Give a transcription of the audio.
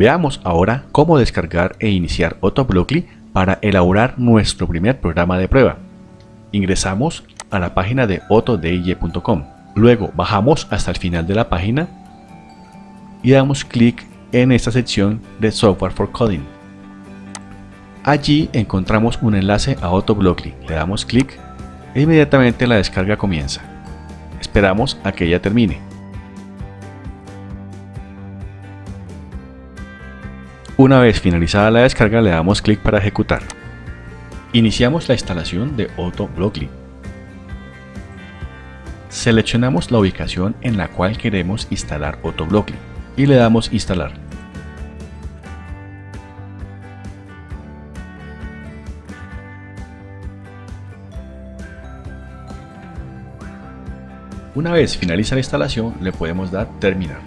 Veamos ahora cómo descargar e iniciar Autoblockly para elaborar nuestro primer programa de prueba. Ingresamos a la página de autodij.com. Luego bajamos hasta el final de la página y damos clic en esta sección de Software for Coding. Allí encontramos un enlace a Autoblockly. Le damos clic e inmediatamente la descarga comienza. Esperamos a que ella termine. Una vez finalizada la descarga le damos clic para ejecutar. Iniciamos la instalación de Autoblockly. Seleccionamos la ubicación en la cual queremos instalar Autoblockly y le damos instalar. Una vez finaliza la instalación le podemos dar terminar.